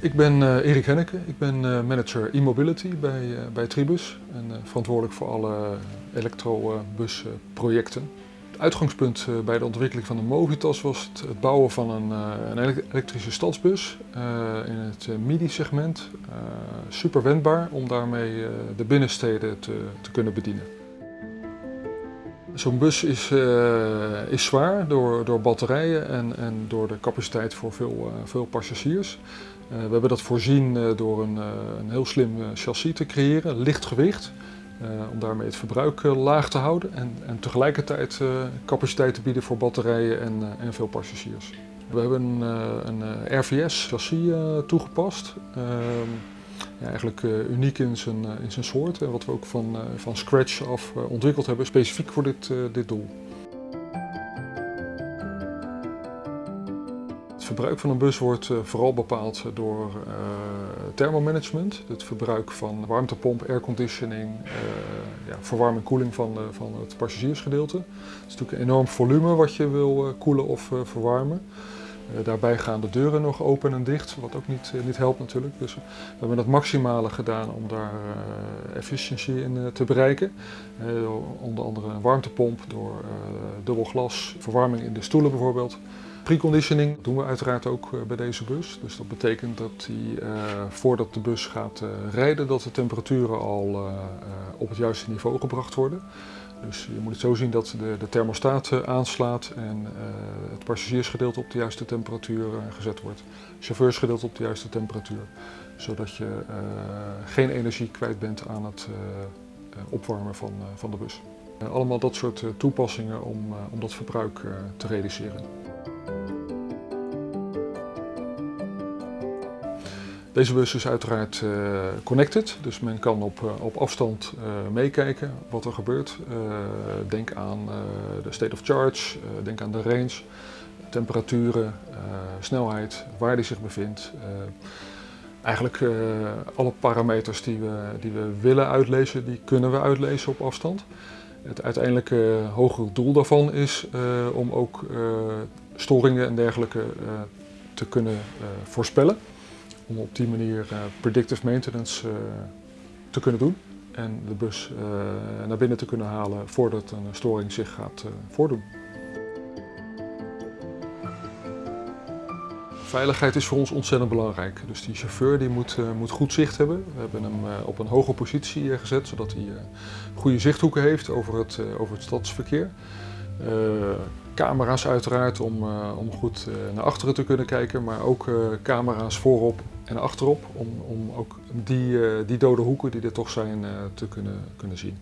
Ik ben uh, Erik Henneke, ik ben uh, manager e-mobility bij, uh, bij Tribus en verantwoordelijk voor alle elektrobusprojecten. Het uitgangspunt bij de ontwikkeling van de Movitas was het, bouwen van een, een, elektrische stadsbus in het MIDI-segment. super wendbaar om daarmee de binnensteden te, te kunnen bedienen. Zo'n bus is, is zwaar door, door batterijen en, en door de capaciteit voor veel, veel passagiers. Uh, we hebben dat voorzien door een, een heel slim chassis te creëren, licht gewicht. om daarmee het verbruik laag te houden en, en tegelijkertijd capaciteit te bieden voor batterijen en, en veel passagiers. We hebben een, een RVS chassis toegepast. Ehm, ja, eigenlijk uniek in zijn, in zijn soort. En wat we ook van, van scratch af ontwikkeld hebben, specifiek voor dit, dit doel. Verbruik van een bus wordt vooral bepaald door thermomanagement. Het verbruik van warmtepomp, airconditioning, ja, verwarming en koeling van, van het passagiersgedeelte. Het is natuurlijk een enorm volume wat je wil koelen of verwarmen. Uh, daarbij gaan de deuren nog open en dicht, wat ook niet, uh, niet helpt natuurlijk. Dus we hebben het maximale gedaan om daar uh, efficiëntie in te bereiken. onder andere een warmtepomp door dubbel glas, verwarming in de stoelen bijvoorbeeld. Preconditioning doen we uiteraard ook bij deze bus. Dus dat betekent dat die, voordat de bus gaat rijden, dat de temperaturen al op het juiste niveau gebracht worden. Dus je moet het zo zien dat de, de thermostaat eh, aanslaat en uh, het passagiersgedeelte op de juiste temperatuur uh, gezet wordt. Chauffeursgedeelte op de juiste temperatuur. Zodat je geen energie kwijt bent aan het opwarmen van, van de bus. allemaal dat soort toepassingen om, om dat verbruik te reduceren. Deze bus is uiteraard uh, connected, dus men kan op, uh, op afstand uh, meekijken wat er gebeurt. denk aan de state of charge, denk aan de range, temperaturen, snelheid, waar die zich bevindt. eigenlijk alle parameters die we, die we willen uitlezen, die kunnen we uitlezen op afstand. Het uiteindelijke hogere doel daarvan is om ook storingen en dergelijke te kunnen voorspellen om op die manier uh, predictive maintenance uh, te kunnen doen en de bus uh, naar binnen te kunnen halen voordat een storing zich gaat voordoen. Veiligheid is voor ons ontzettend belangrijk. Dus die chauffeur die moet, moet goed zicht hebben. We hebben hem op een hoge positie gezet, zodat hij goede zichthoeken heeft over het, over het stadsverkeer. camera's uiteraard om, om goed naar achteren te kunnen kijken, maar ook camera's voorop en achterop om, om ook die, eh, die dode hoeken die er toch zijn eh, te kunnen, kunnen zien.